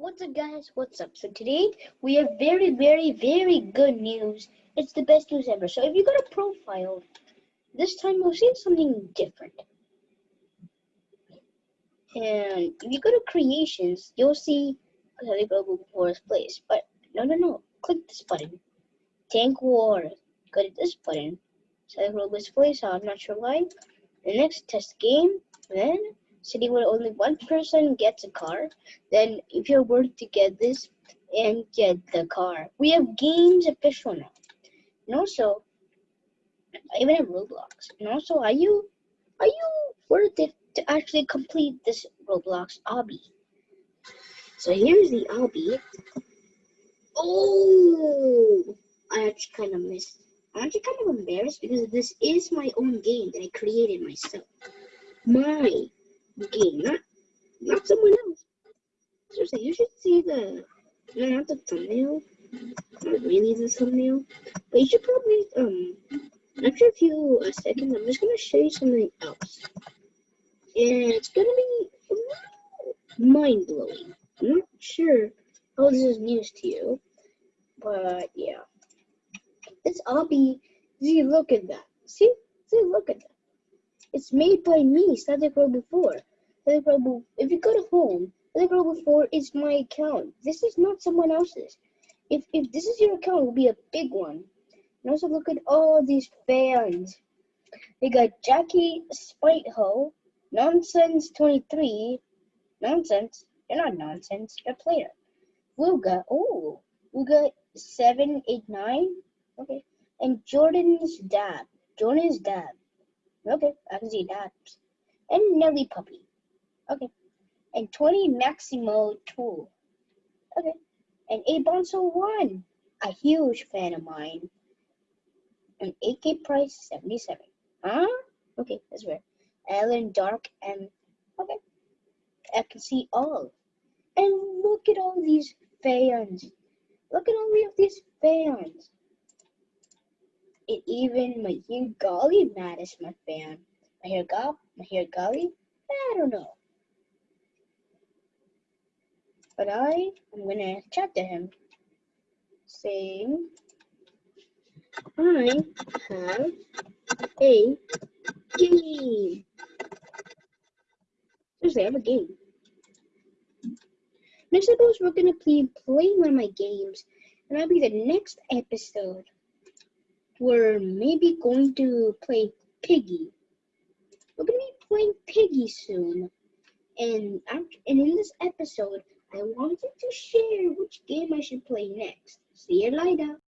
What's up guys, what's up? So today we have very, very, very good news. It's the best news ever. So if you go to profile, this time we'll see something different. And if you go to creations, you'll see Kelly Global Wars place. But no, no, no. Click this button. Tank War. Go to this button. Kelly Global place. I'm not sure why. The next test game. Then city where only one person gets a car, then if you're worth to get this and get the car. We have games official now. And also, even have Roblox. And also, are you are you worth it to actually complete this Roblox obby? So here's the obby. Oh, I actually kind of missed. I'm actually kind of embarrassed because this is my own game that I created myself. My game, not not someone else. Seriously, you should see the no, not the thumbnail. Not really the thumbnail, but you should probably um. After a few uh, seconds, I'm just gonna show you something else, and it's gonna be mind blowing. I'm not sure how this is news to you, but yeah. This obby, see, look at that. See, see, look at that. It's made by me, Static Robo 4. Static Robo, if you go to home, Static Robo 4 is my account. This is not someone else's. If, if this is your account, it will be a big one. And also look at all these fans. We got Jackie Spitehole, Nonsense23, Nonsense, you're not nonsense, a player. Luga, oh, Luga 789, okay. And Jordan's dad, Jordan's dad. Okay, I can see that. And Nelly Puppy. Okay. And 20 Maximo Tool. Okay. And A Bonso 1. A huge fan of mine. And AK Price 77. Huh? Okay, that's weird. Alan Dark and okay. I can see all. And look at all these fans. Look at all of these fans. It even Mahir Gali mad is my fan. Mahir Gal Mahir Gali? I don't know. But I am gonna chat to him saying I have a game. Seriously, I have a game. Next suppose we're gonna play play one of my games and that'll be the next episode we're maybe going to play Piggy. We're going to be playing Piggy soon. And, and in this episode, I wanted to share which game I should play next. See you later.